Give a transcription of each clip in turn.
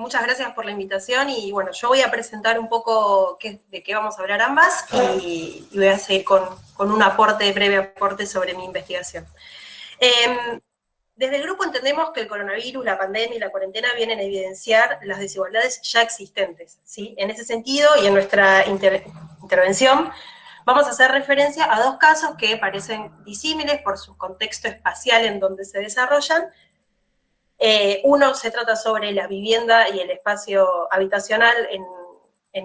muchas gracias por la invitación y bueno, yo voy a presentar un poco de qué vamos a hablar ambas y, voy a seguir con, un aporte, breve aporte sobre mi investigación. Em, desde el grupo entendemos que el coronavirus, la pandemia y la cuarentena vienen a evidenciar las desigualdades ya existentes. ¿sí? En ese sentido y en nuestra intervención vamos a hacer referencia a dos casos que parecen disímiles por su contexto espacial en donde se desarrollan, eh, uno se trata sobre la vivienda y el espacio habitacional en,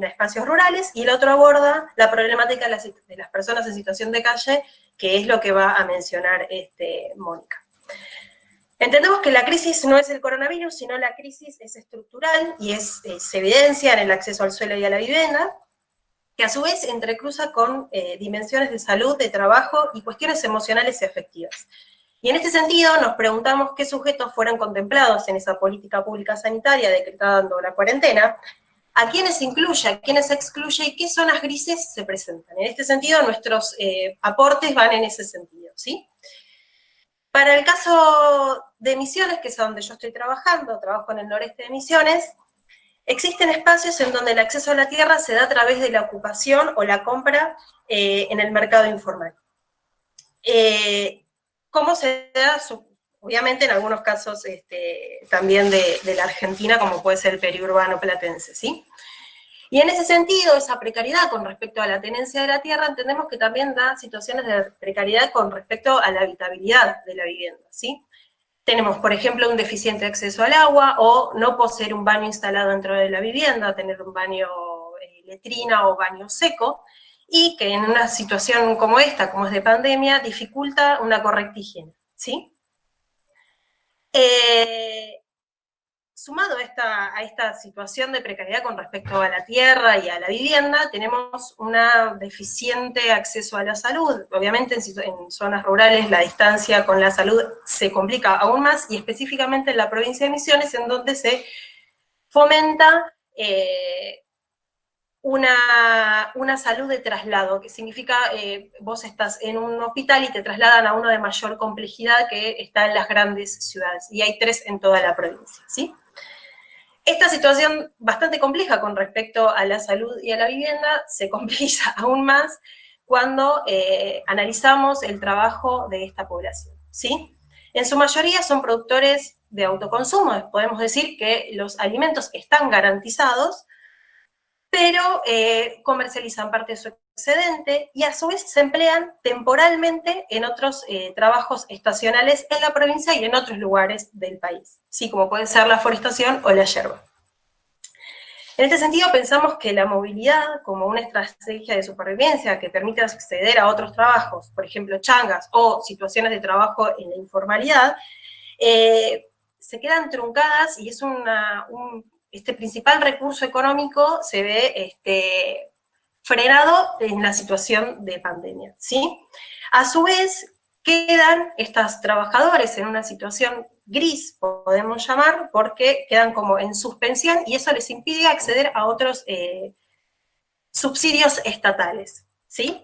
espacios rurales, y el otro aborda la problemática de las, personas en situación de calle, que es lo que va a mencionar este, Mónica. Entendemos que la crisis no es el coronavirus, sino la crisis es estructural y se evidencia en el acceso al suelo y a la vivienda, que a su vez entrecruza con eh, dimensiones de salud, de trabajo y cuestiones emocionales y afectivas. Y en este sentido nos preguntamos qué sujetos fueron contemplados en esa política pública sanitaria decretando la cuarentena, a quiénes incluye, a quiénes excluye y qué zonas grises se presentan. En este sentido, nuestros eh, aportes van en ese sentido, ¿sí? Para el caso de Misiones, que es donde yo estoy trabajando, trabajo en el noreste de Misiones, existen espacios en donde el acceso a la tierra se da a través de la ocupación o la compra eh, en el mercado informal. Eh, ¿Cómo se da? obviamente en algunos casos este, también de, la Argentina, como puede ser el periurbano platense, ¿sí? Y en ese sentido, esa precariedad con respecto a la tenencia de la tierra, entendemos que también da situaciones de precariedad con respecto a la habitabilidad de la vivienda, ¿sí? Tenemos, por ejemplo, un deficiente acceso al agua, o no poseer un baño instalado dentro de la vivienda, tener un baño eh, letrina o baño seco, y que en una situación como esta, como es de pandemia, dificulta una correcta higiene, ¿sí? Eh, sumado a esta, a esta situación de precariedad con respecto a la tierra y a la vivienda, tenemos un deficiente acceso a la salud. Obviamente en, zonas rurales la distancia con la salud se complica aún más, y específicamente en la provincia de Misiones, en donde se fomenta eh, una, una, salud de traslado, que significa eh, vos estás en un hospital y te trasladan a uno de mayor complejidad que está en las grandes ciudades, y hay tres en toda la provincia, ¿sí? Esta situación bastante compleja con respecto a la salud y a la vivienda se complica aún más cuando eh, analizamos el trabajo de esta población, ¿sí? En su mayoría son productores de autoconsumo, podemos decir que los alimentos están garantizados, pero eh, comercializan parte de su excedente y a su vez se emplean temporalmente en otros eh, trabajos estacionales en la provincia y en otros lugares del país, ¿sí? como puede ser la forestación o la yerba. En este sentido pensamos que la movilidad como una estrategia de supervivencia que permite acceder a otros trabajos, por ejemplo changas o situaciones de trabajo en la informalidad, eh, se quedan truncadas y es una, un, este principal recurso económico se ve este, frenado en la situación de pandemia, ¿sí? A su vez, quedan estas trabajadores en una situación gris, podemos llamar, porque quedan como en suspensión y eso les impide acceder a otros eh, subsidios estatales, ¿sí?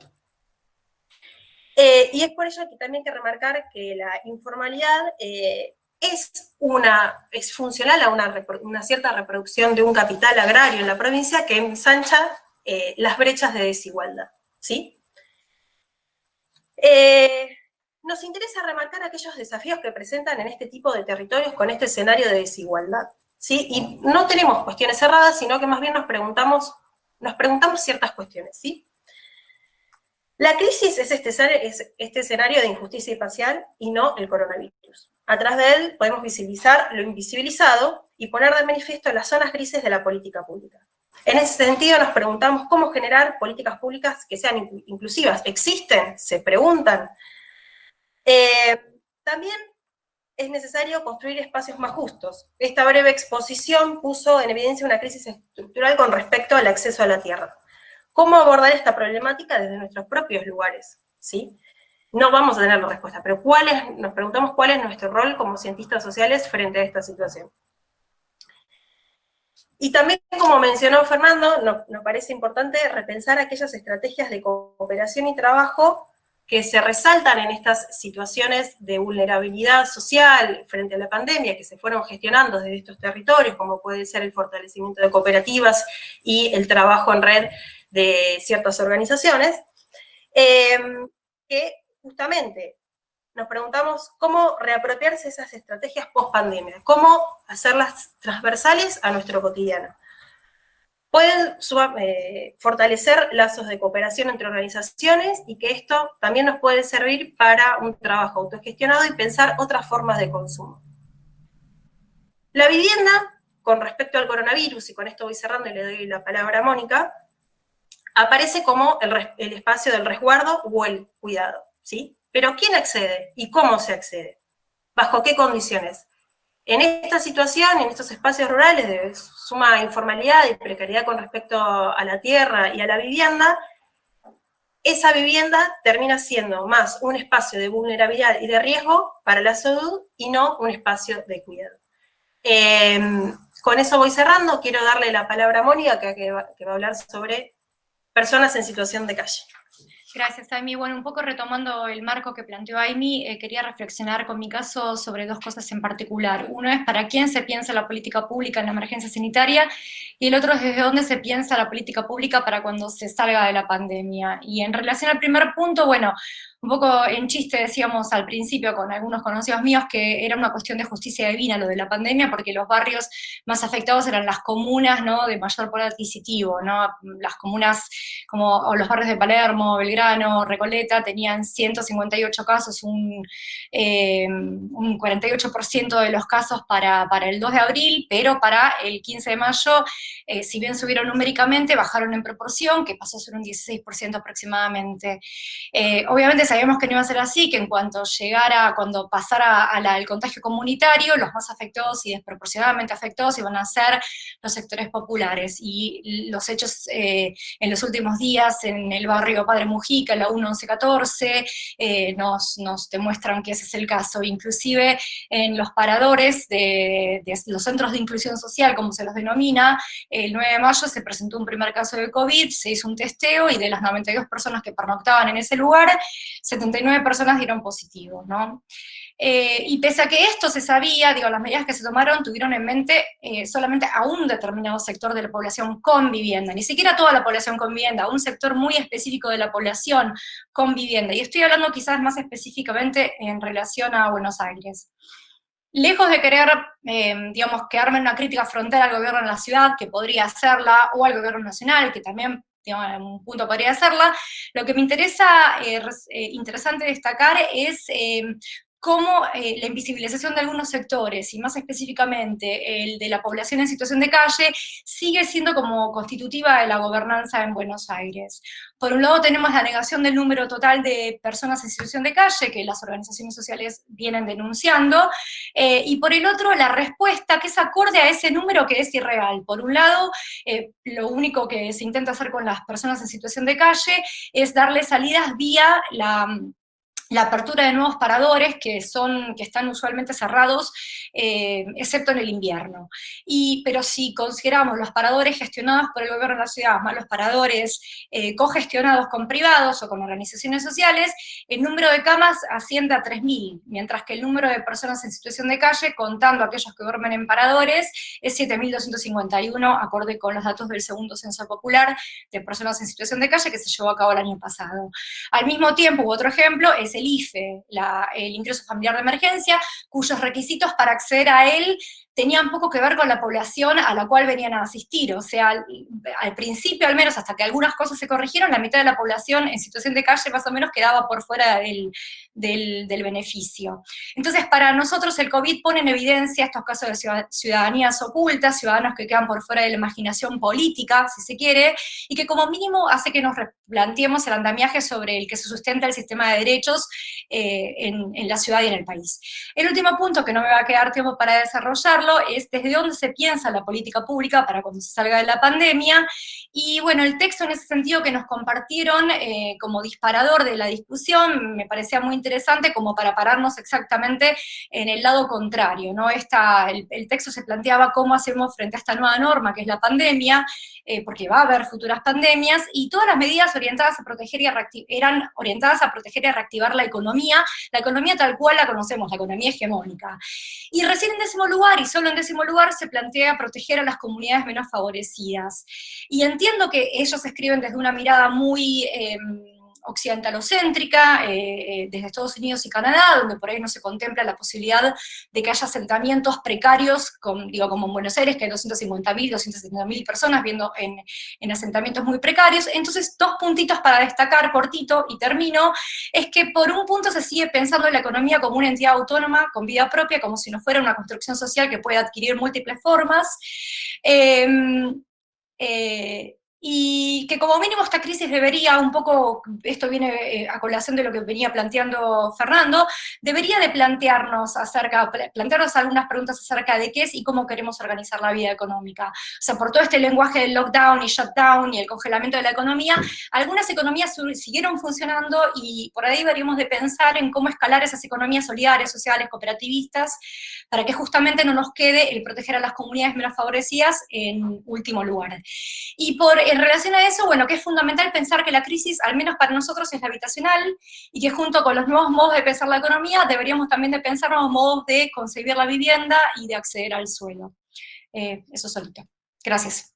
Eh, y es por ello que también hay que remarcar que la informalidad eh, es, una, es funcional a una, cierta reproducción de un capital agrario en la provincia que ensancha eh, las brechas de desigualdad. ¿sí? Eh, nos interesa remarcar aquellos desafíos que presentan en este tipo de territorios con este escenario de desigualdad. ¿sí? Y no tenemos cuestiones cerradas, sino que más bien nos preguntamos, nos preguntamos ciertas cuestiones. ¿sí? La crisis es este, es este escenario de injusticia espacial y no el coronavirus. A través de él podemos visibilizar lo invisibilizado y poner de manifiesto las zonas grises de la política pública. En ese sentido nos preguntamos cómo generar políticas públicas que sean inclusivas. ¿Existen? ¿Se preguntan? Eh, también es necesario construir espacios más justos. Esta breve exposición puso en evidencia una crisis estructural con respecto al acceso a la tierra. ¿Cómo abordar esta problemática desde nuestros propios lugares? ¿sí? No vamos a tener la respuesta, pero ¿cuál nos preguntamos cuál es nuestro rol como cientistas sociales frente a esta situación. Y también, como mencionó Fernando, nos, parece importante repensar aquellas estrategias de cooperación y trabajo que se resaltan en estas situaciones de vulnerabilidad social frente a la pandemia que se fueron gestionando desde estos territorios, como puede ser el fortalecimiento de cooperativas y el trabajo en red de ciertas organizaciones, eh, que justamente nos preguntamos cómo reapropiarse esas estrategias post-pandemia, cómo hacerlas transversales a nuestro cotidiano. Pueden eh, fortalecer lazos de cooperación entre organizaciones y que esto también nos puede servir para un trabajo autogestionado y pensar otras formas de consumo. La vivienda, con respecto al coronavirus, y con esto voy cerrando y le doy la palabra a Mónica, aparece como el, el espacio del resguardo o el cuidado, ¿sí? Pero ¿quién accede y cómo se accede? ¿Bajo qué condiciones? En esta situación, en estos espacios rurales de suma informalidad y precariedad con respecto a la tierra y a la vivienda, esa vivienda termina siendo más un espacio de vulnerabilidad y de riesgo para la salud y no un espacio de cuidado. Em, con eso voy cerrando, quiero darle la palabra a Mónica, que va a hablar sobre personas en situación de calle. Gracias, Amy. Bueno, un poco retomando el marco que planteó Amy, eh, quería reflexionar con mi caso sobre dos cosas en particular. Uno es para quién se piensa la política pública en la emergencia sanitaria y el otro es desde dónde se piensa la política pública para cuando se salga de la pandemia. Y en relación al primer punto, bueno, un poco en chiste decíamos al principio con algunos conocidos míos que era una cuestión de justicia divina lo de la pandemia, porque los barrios más afectados eran las comunas ¿no? de mayor poder adquisitivo, ¿no? las comunas como los barrios de Palermo, Belgrano, Recoleta, tenían 158 casos, un, eh, un 48% de los casos para, para, el 2 de abril, pero para el 15 de mayo, eh, si bien subieron numéricamente, bajaron en proporción, que pasó a ser un 16% aproximadamente. Eh, obviamente sabíamos que no iba a ser así, que en cuanto llegara, cuando pasara al contagio comunitario, los más afectados y desproporcionadamente afectados iban a ser los sectores populares. Y los hechos eh, en los últimos días en el barrio Padre Mujica, la 1114, eh, nos, nos demuestran que ese es el caso. Inclusive en los paradores de, de los centros de inclusión social, como se los denomina, el 9 de mayo se presentó un primer caso de COVID, se hizo un testeo y de las 92 personas que pernoctaban en ese lugar, 79 personas dieron positivo, ¿no? Eh, y pese a que esto se sabía, digo, las medidas que se tomaron tuvieron en mente eh, solamente a un determinado sector de la población con vivienda, ni siquiera toda la población con vivienda, un sector muy específico de la población con vivienda. Y estoy hablando quizás más específicamente en relación a Buenos Aires. Lejos de querer, eh, digamos, quedarme en una crítica frontal al gobierno de la ciudad, que podría hacerla, o al gobierno nacional, que también en un punto podría hacerla. Lo que me interesa, eh, eh, interesante destacar es eh, cómo la invisibilización de algunos sectores, y más específicamente el de la población en situación de calle, sigue siendo como constitutiva de la gobernanza en Buenos Aires. Por un lado tenemos la negación del número total de personas en situación de calle, que las organizaciones sociales vienen denunciando, eh, y por el otro la respuesta que es acorde a ese número que es irreal. Por un lado, eh, lo único que se intenta hacer con las personas en situación de calle es darle salidas vía la la apertura de nuevos paradores que, son, que están usualmente cerrados, eh, excepto en el invierno. Y, pero si consideramos los paradores gestionados por el gobierno de la ciudad, más los paradores eh, cogestionados con privados o con organizaciones sociales, el número de camas asciende a 3.000, mientras que el número de personas en situación de calle, contando aquellos que duermen en paradores, es 7.251, acorde con los datos del segundo censo popular de personas en situación de calle que se llevó a cabo el año pasado. Al mismo tiempo, otro ejemplo, es el IFE, el ingreso familiar de emergencia, cuyos requisitos para acceder a él tenían poco que ver con la población a la cual venían a asistir, o sea, al, principio al menos, hasta que algunas cosas se corrigieron, la mitad de la población en situación de calle más o menos quedaba por fuera del, del, beneficio. Entonces, para nosotros el COVID pone en evidencia estos casos de ciudadanías ocultas, ciudadanos que quedan por fuera de la imaginación política, si se quiere, y que como mínimo hace que nos replanteemos el andamiaje sobre el que se sustenta el sistema de derechos eh, en, en la ciudad y en el país. El último punto, que no me va a quedar tiempo para desarrollarlo, es desde dónde se piensa la política pública para cuando se salga de la pandemia, y bueno, el texto en ese sentido que nos compartieron eh, como disparador de la discusión me parecía muy interesante como para pararnos exactamente en el lado contrario, ¿no? Esta, el, texto se planteaba cómo hacemos frente a esta nueva norma que es la pandemia, eh, porque va a haber futuras pandemias, y todas las medidas orientadas a proteger y eran orientadas a proteger y a reactivar la economía, la economía tal cual la conocemos, la economía hegemónica. Y recién en décimo lugar, y solo en décimo lugar, se plantea proteger a las comunidades menos favorecidas. Y entiendo que ellos escriben desde una mirada muy... Em, occidentalocéntrica, eh, eh, desde Estados Unidos y Canadá, donde por ahí no se contempla la posibilidad de que haya asentamientos precarios, digo, como en Buenos Aires, que hay 250.000, 270.000 personas viendo en, en, asentamientos muy precarios. Entonces, dos puntitos para destacar, cortito, y termino, es que por un punto se sigue pensando en la economía como una entidad autónoma, con vida propia, como si no fuera una construcción social que puede adquirir múltiples formas. Em, eh, y que como mínimo esta crisis debería, un poco, esto viene eh, a colación de lo que venía planteando Fernando, debería de plantearnos acerca, plantearnos algunas preguntas acerca de qué es y cómo queremos organizar la vida económica. O sea, por todo este lenguaje del lockdown y shutdown y el congelamiento de la economía, algunas economías siguieron funcionando y por ahí deberíamos de pensar en cómo escalar esas economías solidarias, sociales, cooperativistas, para que justamente no nos quede el proteger a las comunidades menos favorecidas en último lugar. Y por en relación a eso, bueno, que es fundamental pensar que la crisis, al menos para nosotros, es la habitacional, y que junto con los nuevos modos de pensar la economía, deberíamos también de pensar nuevos modos de concebir la vivienda y de acceder al suelo. Eh, eso solito. Gracias.